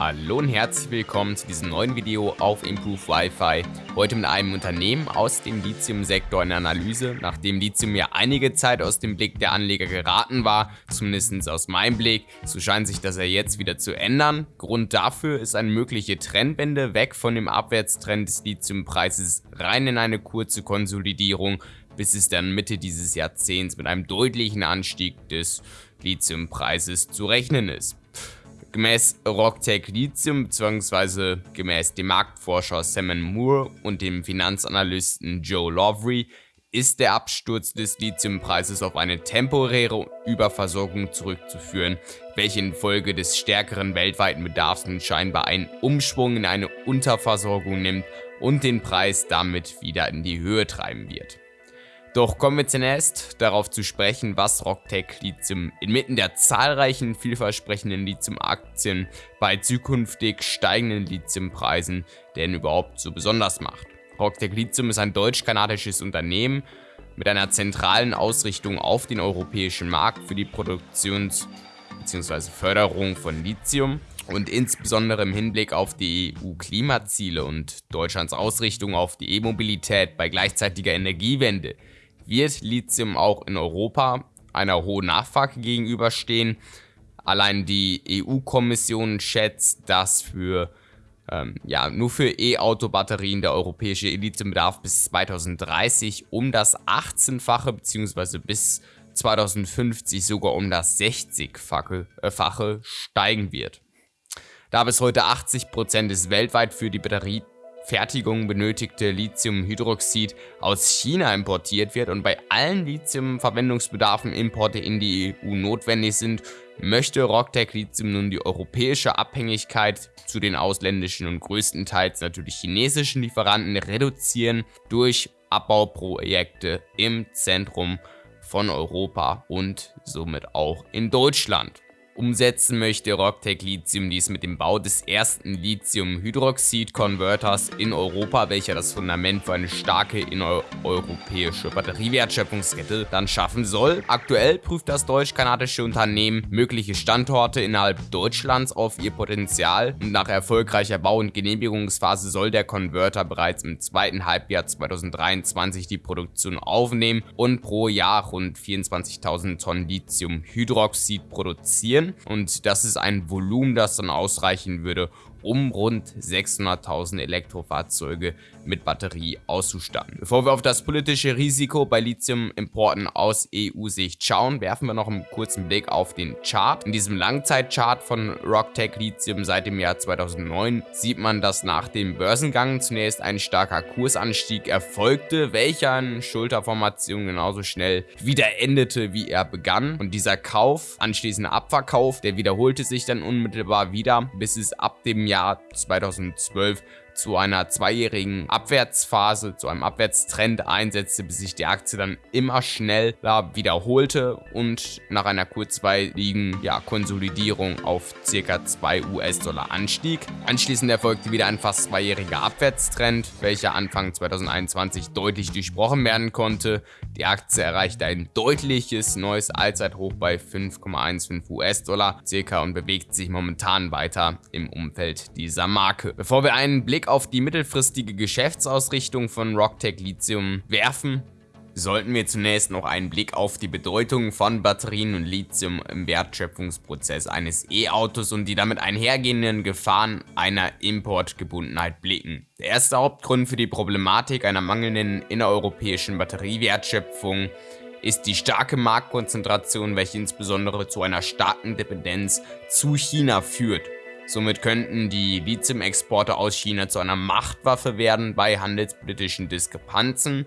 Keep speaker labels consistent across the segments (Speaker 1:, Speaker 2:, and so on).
Speaker 1: Hallo und herzlich willkommen zu diesem neuen Video auf Improve Wi-Fi. Heute mit einem Unternehmen aus dem Lithium-Sektor in Analyse. Nachdem Lithium ja einige Zeit aus dem Blick der Anleger geraten war, zumindest aus meinem Blick, so scheint sich das ja jetzt wieder zu ändern. Grund dafür ist eine mögliche Trendwende weg von dem Abwärtstrend des Lithiumpreises rein in eine kurze Konsolidierung, bis es dann Mitte dieses Jahrzehnts mit einem deutlichen Anstieg des Lithiumpreises zu rechnen ist. Gemäß Rocktech Lithium bzw. gemäß dem Marktforscher Simon Moore und dem Finanzanalysten Joe Lovery ist der Absturz des Lithiumpreises auf eine temporäre Überversorgung zurückzuführen, welche infolge des stärkeren weltweiten Bedarfs scheinbar einen Umschwung in eine Unterversorgung nimmt und den Preis damit wieder in die Höhe treiben wird. Doch kommen wir zunächst darauf zu sprechen, was Rocktech Lithium inmitten der zahlreichen vielversprechenden Lithium-Aktien bei zukünftig steigenden Lithiumpreisen denn überhaupt so besonders macht. Rocktech Lithium ist ein deutsch-kanadisches Unternehmen mit einer zentralen Ausrichtung auf den europäischen Markt für die Produktions- bzw. Förderung von Lithium und insbesondere im Hinblick auf die EU-Klimaziele und Deutschlands Ausrichtung auf die E-Mobilität bei gleichzeitiger Energiewende wird Lithium auch in Europa einer hohen Nachfrage gegenüberstehen. Allein die EU-Kommission schätzt, dass für ähm, ja, nur für E-Auto-Batterien der europäische Lithiumbedarf bis 2030 um das 18-fache bzw. bis 2050 sogar um das 60-fache äh, steigen wird. Da bis heute 80% des weltweit für die Batterie Fertigung benötigte Lithiumhydroxid aus China importiert wird und bei allen Lithium-Verwendungsbedarfen Importe in die EU notwendig sind, möchte Rocktech Lithium nun die europäische Abhängigkeit zu den ausländischen und größtenteils natürlich chinesischen Lieferanten reduzieren durch Abbauprojekte im Zentrum von Europa und somit auch in Deutschland. Umsetzen möchte. Rocktech Lithium dies mit dem Bau des ersten Lithium-Hydroxid-Converters in Europa, welcher das Fundament für eine starke innereuropäische Batteriewertschöpfungskette dann schaffen soll. Aktuell prüft das deutsch-kanadische Unternehmen mögliche Standorte innerhalb Deutschlands auf ihr Potenzial. Und nach erfolgreicher Bau- und Genehmigungsphase soll der Converter bereits im zweiten Halbjahr 2023 die Produktion aufnehmen und pro Jahr rund 24.000 Tonnen Lithium-Hydroxid produzieren und das ist ein Volumen, das dann ausreichen würde, um rund 600.000 Elektrofahrzeuge mit Batterie auszustatten. Bevor wir auf das politische Risiko bei Lithium-Importen aus EU-Sicht schauen, werfen wir noch einen kurzen Blick auf den Chart. In diesem Langzeitchart von Rocktech Lithium seit dem Jahr 2009 sieht man, dass nach dem Börsengang zunächst ein starker Kursanstieg erfolgte, welcher in Schulterformation genauso schnell wieder endete, wie er begann. Und dieser Kauf, anschließender Abverkauf, der wiederholte sich dann unmittelbar wieder, bis es ab dem Jahr 2012 zu einer zweijährigen Abwärtsphase, zu einem Abwärtstrend einsetzte, bis sich die Aktie dann immer schneller wiederholte und nach einer kurzweiligen ja, Konsolidierung auf ca. 2 US-Dollar anstieg. Anschließend erfolgte wieder ein fast zweijähriger Abwärtstrend, welcher Anfang 2021 deutlich durchbrochen werden konnte. Die Aktie erreichte ein deutliches neues Allzeithoch bei 5,15 US-Dollar circa und bewegt sich momentan weiter im Umfeld dieser Marke. Bevor wir einen Blick auf die mittelfristige Geschäftsausrichtung von Rocktech Lithium werfen, sollten wir zunächst noch einen Blick auf die Bedeutung von Batterien und Lithium im Wertschöpfungsprozess eines E-Autos und die damit einhergehenden Gefahren einer Importgebundenheit blicken. Der erste Hauptgrund für die Problematik einer mangelnden innereuropäischen Batteriewertschöpfung ist die starke Marktkonzentration, welche insbesondere zu einer starken Dependenz zu China führt. Somit könnten die Lithium-Exporte aus China zu einer Machtwaffe werden bei handelspolitischen Diskrepanzen.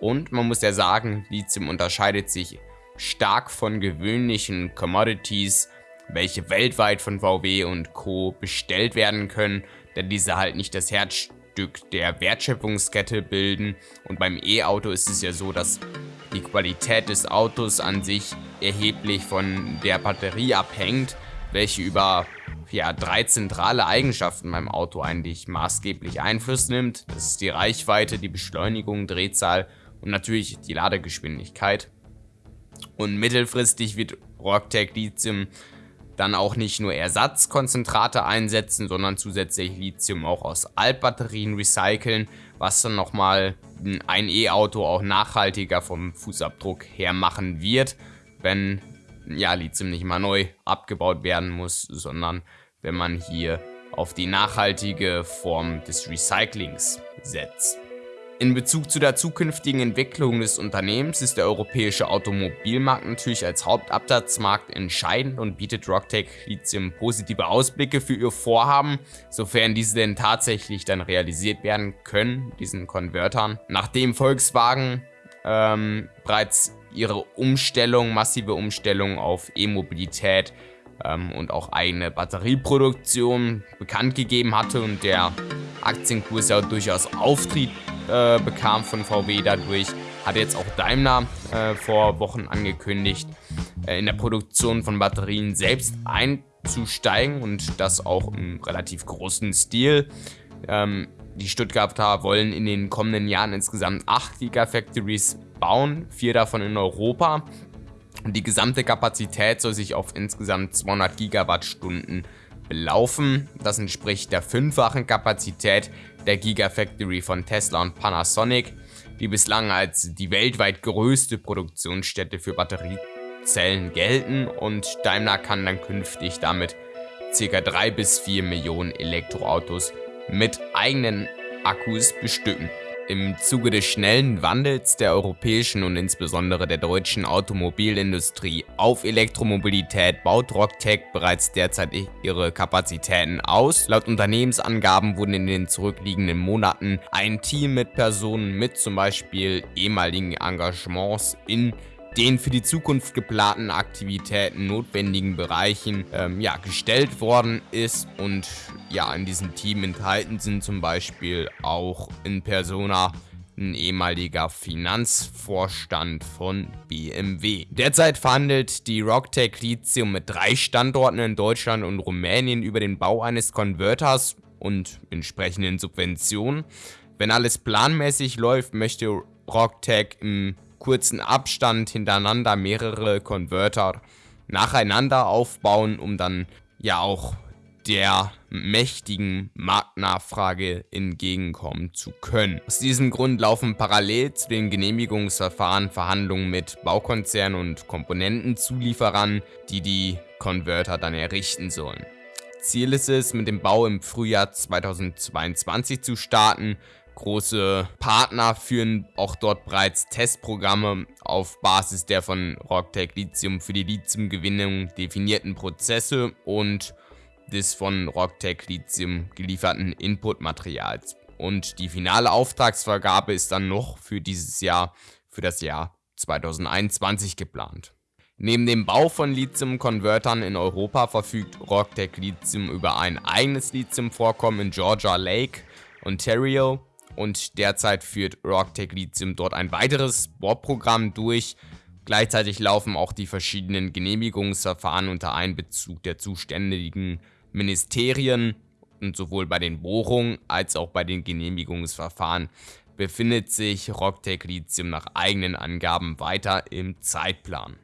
Speaker 1: Und man muss ja sagen, Lithium unterscheidet sich stark von gewöhnlichen Commodities, welche weltweit von VW und Co. bestellt werden können, da diese halt nicht das Herzstück der Wertschöpfungskette bilden. Und beim E-Auto ist es ja so, dass die Qualität des Autos an sich erheblich von der Batterie abhängt, welche über ja, drei zentrale Eigenschaften beim Auto eigentlich maßgeblich Einfluss nimmt. Das ist die Reichweite, die Beschleunigung, Drehzahl und natürlich die Ladegeschwindigkeit. Und mittelfristig wird Rocktech Lithium dann auch nicht nur Ersatzkonzentrate einsetzen, sondern zusätzlich Lithium auch aus Altbatterien recyceln, was dann nochmal ein E-Auto auch nachhaltiger vom Fußabdruck her machen wird, wenn ja, Lithium nicht mal neu abgebaut werden muss, sondern wenn man hier auf die nachhaltige Form des Recyclings setzt. In Bezug zu der zukünftigen Entwicklung des Unternehmens ist der europäische Automobilmarkt natürlich als Hauptabsatzmarkt entscheidend und bietet Rocktech Lithium positive Ausblicke für ihr Vorhaben, sofern diese denn tatsächlich dann realisiert werden können, diesen Konvertern. Nachdem Volkswagen ähm, bereits ihre Umstellung, massive Umstellung auf E-Mobilität ähm, und auch eigene Batterieproduktion bekannt gegeben hatte und der Aktienkurs ja durchaus Auftrieb äh, bekam von VW dadurch, hat jetzt auch Daimler äh, vor Wochen angekündigt, äh, in der Produktion von Batterien selbst einzusteigen und das auch im relativ großen Stil. Ähm, die Stuttgarter wollen in den kommenden Jahren insgesamt 8 Gigafactories bauen, vier davon in Europa. Und die gesamte Kapazität soll sich auf insgesamt 200 Gigawattstunden belaufen. Das entspricht der fünffachen Kapazität der Gigafactory von Tesla und Panasonic, die bislang als die weltweit größte Produktionsstätte für Batteriezellen gelten und Daimler kann dann künftig damit ca. 3 bis 4 Millionen Elektroautos mit eigenen Akkus bestücken. Im Zuge des schnellen Wandels der europäischen und insbesondere der deutschen Automobilindustrie auf Elektromobilität baut Rocktech bereits derzeit ihre Kapazitäten aus. Laut Unternehmensangaben wurden in den zurückliegenden Monaten ein Team mit Personen mit zum Beispiel ehemaligen Engagements in den für die Zukunft geplanten Aktivitäten notwendigen Bereichen ähm, ja, gestellt worden ist und ja, in diesem Team enthalten sind zum Beispiel auch in Persona ein ehemaliger Finanzvorstand von BMW. Derzeit verhandelt die Rocktech Lithium mit drei Standorten in Deutschland und Rumänien über den Bau eines Konverters und entsprechenden Subventionen. Wenn alles planmäßig läuft, möchte Rocktech im kurzen Abstand hintereinander mehrere Konverter nacheinander aufbauen, um dann ja auch der mächtigen Marktnachfrage entgegenkommen zu können. Aus diesem Grund laufen parallel zu den Genehmigungsverfahren Verhandlungen mit Baukonzernen und Komponentenzulieferern, die die Konverter dann errichten sollen. Ziel ist es, mit dem Bau im Frühjahr 2022 zu starten große Partner führen auch dort bereits Testprogramme auf Basis der von Rocktech Lithium für die Lithiumgewinnung definierten Prozesse und des von Rocktech Lithium gelieferten Inputmaterials. Und die finale Auftragsvergabe ist dann noch für dieses Jahr, für das Jahr 2021 geplant. Neben dem Bau von Lithium-Konvertern in Europa verfügt Rocktech Lithium über ein eigenes Lithium-Vorkommen in Georgia Lake, Ontario und derzeit führt Rocktech Lithium dort ein weiteres Bohrprogramm durch. Gleichzeitig laufen auch die verschiedenen Genehmigungsverfahren unter Einbezug der zuständigen Ministerien und sowohl bei den Bohrungen als auch bei den Genehmigungsverfahren befindet sich Rocktech Lithium nach eigenen Angaben weiter im Zeitplan.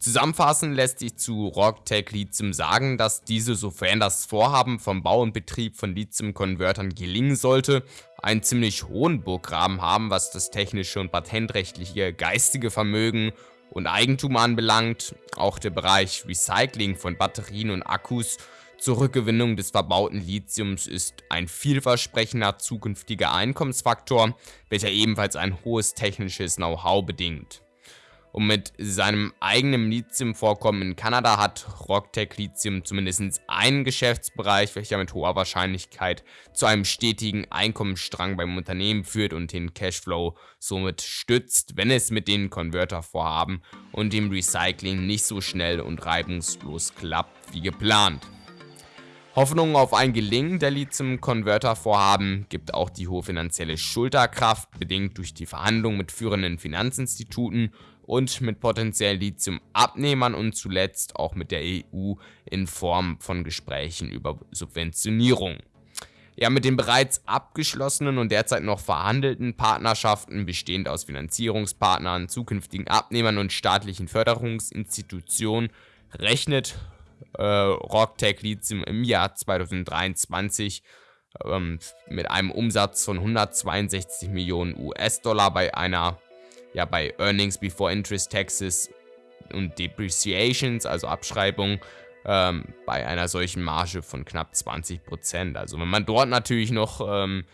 Speaker 1: Zusammenfassend lässt sich zu Rocktech Lithium sagen, dass diese, sofern das Vorhaben vom Bau und Betrieb von Lithium-Konvertern gelingen sollte, einen ziemlich hohen Burggraben haben, was das technische und patentrechtliche geistige Vermögen und Eigentum anbelangt. Auch der Bereich Recycling von Batterien und Akkus zur Rückgewinnung des verbauten Lithiums ist ein vielversprechender zukünftiger Einkommensfaktor, welcher ebenfalls ein hohes technisches Know-how bedingt. Und mit seinem eigenen Lithium-Vorkommen in Kanada hat Rocktech Lithium zumindest einen Geschäftsbereich, welcher mit hoher Wahrscheinlichkeit zu einem stetigen Einkommensstrang beim Unternehmen führt und den Cashflow somit stützt, wenn es mit den Konvertervorhaben und dem Recycling nicht so schnell und reibungslos klappt wie geplant. Hoffnung auf ein Gelingen der Lithium-Converter-Vorhaben gibt auch die hohe finanzielle Schulterkraft, bedingt durch die Verhandlungen mit führenden Finanzinstituten und mit potenziellen Lithium-Abnehmern und zuletzt auch mit der EU in Form von Gesprächen über Subventionierung. Ja, mit den bereits abgeschlossenen und derzeit noch verhandelten Partnerschaften, bestehend aus Finanzierungspartnern, zukünftigen Abnehmern und staatlichen Förderungsinstitutionen, rechnet äh, Rocktech Lithium im Jahr 2023 ähm, mit einem Umsatz von 162 Millionen US-Dollar bei einer, ja, bei Earnings Before Interest Taxes und Depreciations, also Abschreibung, ähm, bei einer solchen Marge von knapp 20%. Also wenn man dort natürlich noch ähm,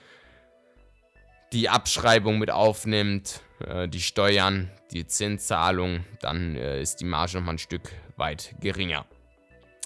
Speaker 1: die Abschreibung mit aufnimmt, äh, die Steuern, die Zinszahlung, dann äh, ist die Marge nochmal ein Stück weit geringer.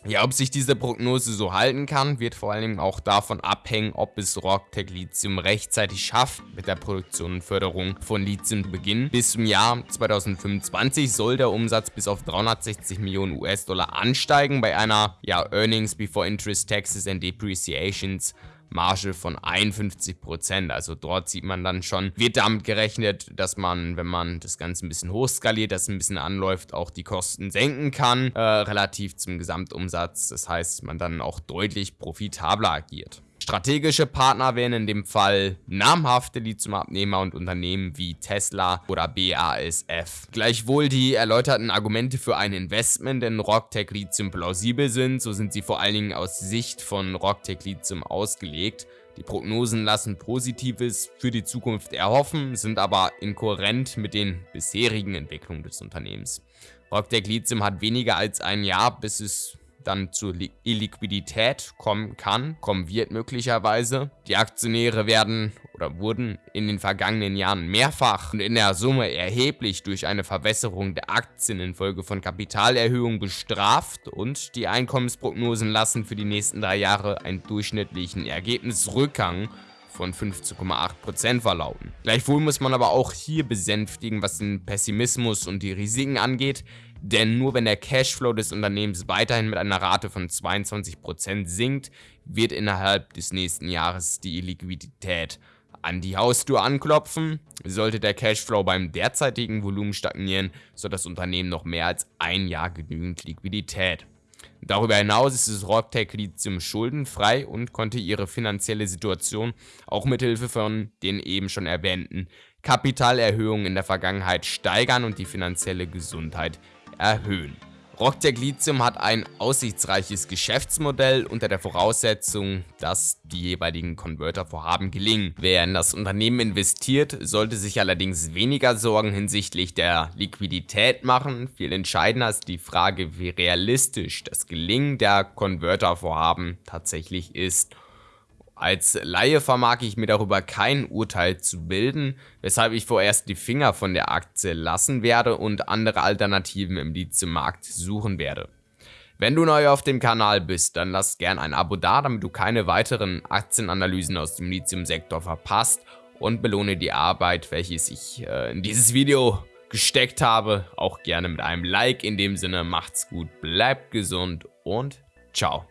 Speaker 1: Ja, ob sich diese Prognose so halten kann, wird vor allem auch davon abhängen, ob es Rocktech Lithium rechtzeitig schafft, mit der Produktion und Förderung von Lithium zu beginnen. Bis zum Jahr 2025 soll der Umsatz bis auf 360 Millionen US-Dollar ansteigen bei einer ja, Earnings Before Interest, Taxes and Depreciations Marge von 51%. Also dort sieht man dann schon, wird damit gerechnet, dass man, wenn man das Ganze ein bisschen hochskaliert, das ein bisschen anläuft, auch die Kosten senken kann, äh, relativ zum Gesamtumsatz. Das heißt, man dann auch deutlich profitabler agiert. Strategische Partner wären in dem Fall namhafte Lithiumabnehmer und Unternehmen wie Tesla oder BASF. Gleichwohl die erläuterten Argumente für ein Investment in Rocktech Lithium plausibel sind, so sind sie vor allen Dingen aus Sicht von Rocktech Lithium ausgelegt. Die Prognosen lassen Positives für die Zukunft erhoffen, sind aber inkohärent mit den bisherigen Entwicklungen des Unternehmens. Rocktech Lithium hat weniger als ein Jahr, bis es dann zur Illiquidität kommen kann, kommen wird möglicherweise. Die Aktionäre werden oder wurden in den vergangenen Jahren mehrfach und in der Summe erheblich durch eine Verwässerung der Aktien infolge von Kapitalerhöhungen bestraft und die Einkommensprognosen lassen für die nächsten drei Jahre einen durchschnittlichen Ergebnisrückgang von 15,8% verlauten. Gleichwohl muss man aber auch hier besänftigen, was den Pessimismus und die Risiken angeht, denn nur wenn der Cashflow des Unternehmens weiterhin mit einer Rate von 22% sinkt, wird innerhalb des nächsten Jahres die Liquidität an die Haustür anklopfen. Sollte der Cashflow beim derzeitigen Volumen stagnieren, so das Unternehmen noch mehr als ein Jahr genügend Liquidität. Darüber hinaus ist es Rocktech Lithium schuldenfrei und konnte ihre finanzielle Situation auch mithilfe von den eben schon erwähnten Kapitalerhöhungen in der Vergangenheit steigern und die finanzielle Gesundheit erhöhen. Rocktech Lithium hat ein aussichtsreiches Geschäftsmodell unter der Voraussetzung, dass die jeweiligen Converter-Vorhaben gelingen. Wer in das Unternehmen investiert, sollte sich allerdings weniger Sorgen hinsichtlich der Liquidität machen. Viel entscheidender ist die Frage, wie realistisch das Gelingen der Converter-Vorhaben tatsächlich ist als Laie vermag ich mir darüber kein Urteil zu bilden, weshalb ich vorerst die Finger von der Aktie lassen werde und andere Alternativen im Lithium-Markt suchen werde. Wenn du neu auf dem Kanal bist, dann lass gern ein Abo da, damit du keine weiteren Aktienanalysen aus dem Lithium-Sektor verpasst und belohne die Arbeit, welche ich äh, in dieses Video gesteckt habe, auch gerne mit einem Like. In dem Sinne, macht's gut, bleibt gesund und ciao.